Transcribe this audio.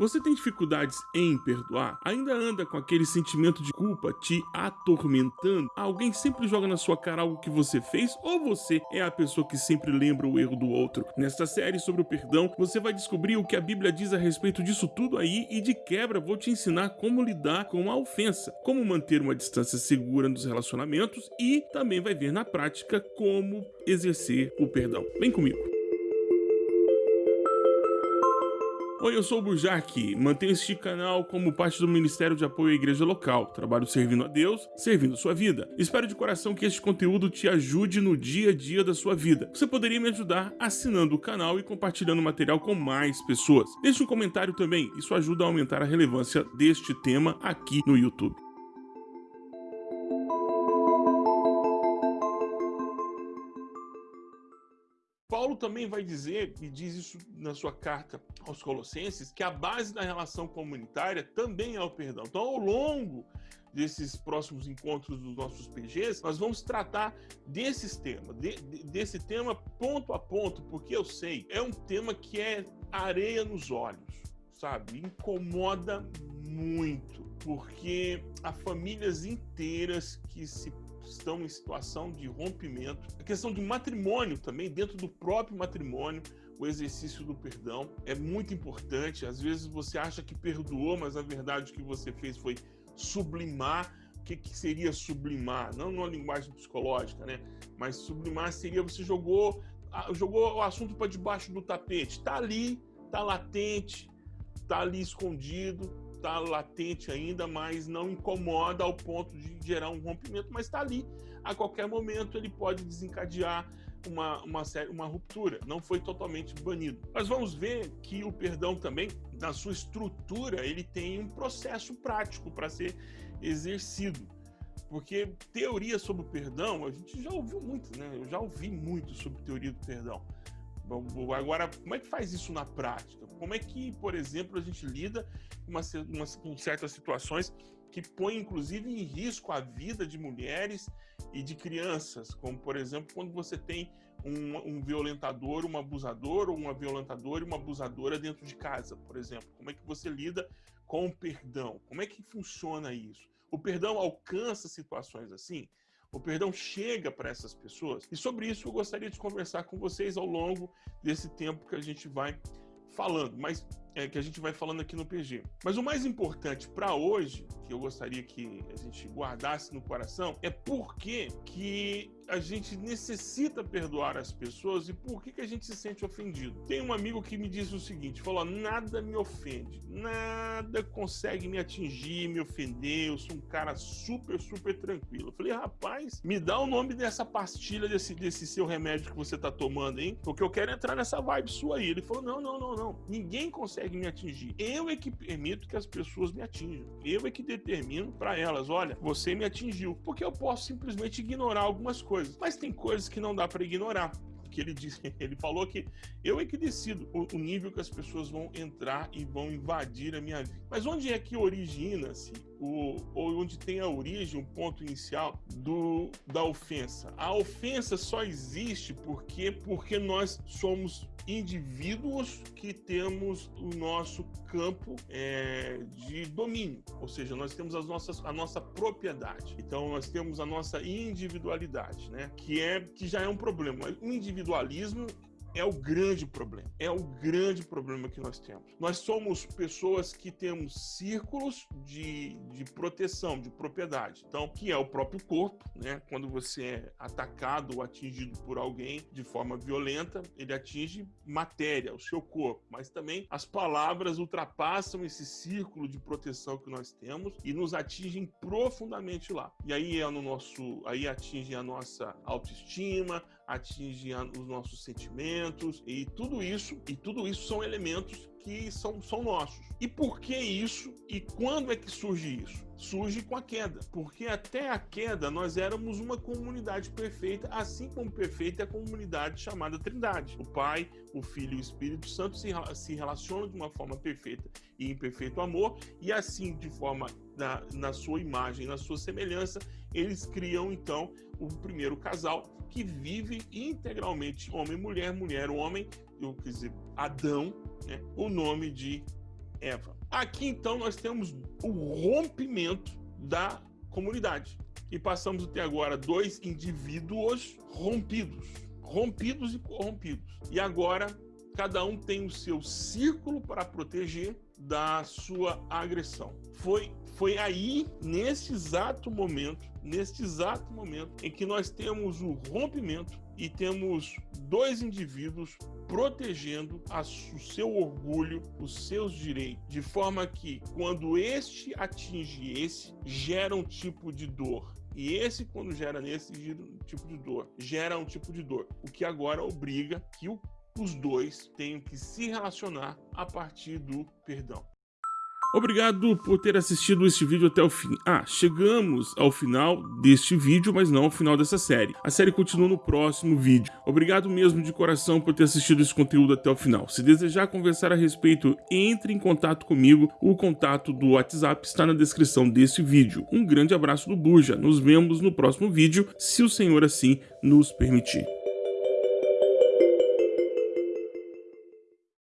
Você tem dificuldades em perdoar? Ainda anda com aquele sentimento de culpa te atormentando? Alguém sempre joga na sua cara algo que você fez ou você é a pessoa que sempre lembra o erro do outro? Nesta série sobre o perdão, você vai descobrir o que a Bíblia diz a respeito disso tudo aí e de quebra vou te ensinar como lidar com a ofensa, como manter uma distância segura nos relacionamentos e também vai ver na prática como exercer o perdão. Vem comigo. Oi, eu sou o Burjac, mantenho este canal como parte do Ministério de Apoio à Igreja Local. Trabalho servindo a Deus, servindo sua vida. Espero de coração que este conteúdo te ajude no dia a dia da sua vida. Você poderia me ajudar assinando o canal e compartilhando o material com mais pessoas. Deixe um comentário também, isso ajuda a aumentar a relevância deste tema aqui no YouTube. Também vai dizer, e diz isso na sua carta aos Colossenses, que a base da relação comunitária também é o perdão. Então, ao longo desses próximos encontros dos nossos PGs, nós vamos tratar desses temas, de, de, desse tema ponto a ponto, porque eu sei, é um tema que é areia nos olhos, sabe? Incomoda muito, porque há famílias inteiras que se estão em situação de rompimento. A questão de matrimônio também, dentro do próprio matrimônio, o exercício do perdão é muito importante. Às vezes você acha que perdoou, mas na verdade o que você fez foi sublimar. O que, que seria sublimar? Não numa linguagem psicológica, né? Mas sublimar seria você jogou, jogou o assunto para debaixo do tapete. Está ali, está latente, está ali escondido, está latente ainda, mas não incomoda ao ponto de gerar um rompimento, mas está ali. A qualquer momento ele pode desencadear uma, uma, uma ruptura, não foi totalmente banido. Mas vamos ver que o perdão também, na sua estrutura, ele tem um processo prático para ser exercido. Porque teoria sobre o perdão, a gente já ouviu muito, né? Eu já ouvi muito sobre teoria do perdão. Agora, como é que faz isso na prática? Como é que, por exemplo, a gente lida com, uma, uma, com certas situações que põem, inclusive, em risco a vida de mulheres e de crianças? Como, por exemplo, quando você tem um, um violentador, um abusador, ou uma violentadora e uma abusadora dentro de casa, por exemplo. Como é que você lida com o perdão? Como é que funciona isso? O perdão alcança situações assim? O perdão chega para essas pessoas? E sobre isso eu gostaria de conversar com vocês ao longo desse tempo que a gente vai falando, mas é, que a gente vai falando aqui no PG. Mas o mais importante para hoje, que eu gostaria que a gente guardasse no coração, é por que, a gente necessita perdoar as pessoas e por que, que a gente se sente ofendido. Tem um amigo que me disse o seguinte: falou, nada me ofende, nada consegue me atingir, me ofender, eu sou um cara super, super tranquilo. Eu falei, rapaz, me dá o nome dessa pastilha, desse, desse seu remédio que você tá tomando, hein? Porque eu quero entrar nessa vibe sua aí. Ele falou, não, não, não, não. Ninguém consegue me atingir. Eu é que permito que as pessoas me atinjam. Eu é que determino para elas, olha, você me atingiu. Porque eu posso simplesmente ignorar algumas coisas coisas. Mas tem coisas que não dá para ignorar. Que ele disse, ele falou que eu é que decido o, o, nível que as pessoas vão entrar e vão invadir a minha vida. Mas onde é que origina-se o, onde tem a origem, o ponto inicial do, da ofensa? A ofensa só existe porque porque nós somos indivíduos que temos o nosso campo é, de domínio, ou seja, nós temos as nossas, a nossa propriedade. Então nós temos a nossa individualidade, né? Que é que já é um problema. O individualismo é o grande problema. É o grande problema que nós temos. Nós somos pessoas que temos círculos de, de proteção, de propriedade. Então, que é o próprio corpo, né? Quando você é atacado ou atingido por alguém de forma violenta, ele atinge matéria, o seu corpo. Mas também as palavras ultrapassam esse círculo de proteção que nós temos e nos atingem profundamente lá. E aí é no nosso, aí atingem a nossa autoestima, atinge os nossos sentimentos e tudo isso, e tudo isso são elementos que são, são nossos. E por que isso? E quando é que surge isso? Surge com a queda, porque até a queda nós éramos uma comunidade perfeita, assim como perfeita é a comunidade chamada Trindade. O Pai, o Filho e o Espírito Santo se, se relacionam de uma forma perfeita e em perfeito amor, e assim, de forma na, na sua imagem, na sua semelhança, eles criam então o primeiro casal que vive integralmente homem mulher, mulher homem, eu quer dizer, Adão, né? o nome de Eva. Aqui então nós temos o rompimento da comunidade. E passamos até agora dois indivíduos rompidos, rompidos e corrompidos. E agora cada um tem o seu círculo para proteger da sua agressão. Foi foi aí, nesse exato momento, neste exato momento, em que nós temos o rompimento e temos dois indivíduos protegendo a, o seu orgulho, os seus direitos, de forma que quando este atinge esse, gera um tipo de dor. E esse, quando gera nesse, um tipo de dor. Gera um tipo de dor. O que agora obriga que o, os dois tenham que se relacionar a partir do perdão. Obrigado por ter assistido este vídeo até o fim. Ah, chegamos ao final deste vídeo, mas não ao final dessa série. A série continua no próximo vídeo. Obrigado mesmo de coração por ter assistido esse conteúdo até o final. Se desejar conversar a respeito, entre em contato comigo. O contato do WhatsApp está na descrição deste vídeo. Um grande abraço do Buja. Nos vemos no próximo vídeo, se o Senhor assim nos permitir.